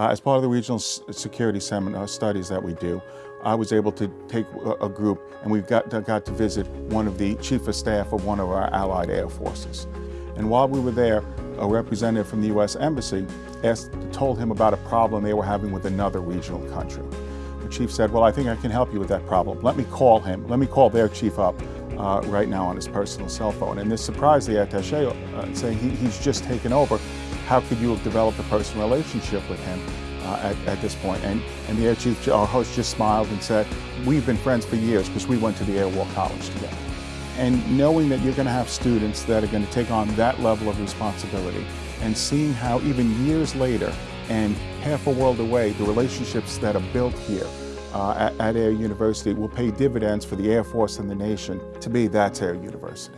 Uh, as part of the regional security seminar studies that we do, I was able to take a, a group and we got, got to visit one of the chief of staff of one of our allied air forces. And while we were there, a representative from the U.S. Embassy asked, told him about a problem they were having with another regional country. The chief said, well, I think I can help you with that problem. Let me call him. Let me call their chief up uh, right now on his personal cell phone. And this surprised the attache, uh, saying he, he's just taken over. How could you have developed a personal relationship with him uh, at, at, this point? And, and the air chief, our host, just smiled and said, we've been friends for years because we went to the Air War College together. And knowing that you're going to have students that are going to take on that level of responsibility and seeing how even years later and half a world away, the relationships that are built here uh, at, at Air University will pay dividends for the Air Force and the nation. To me, that's Air University.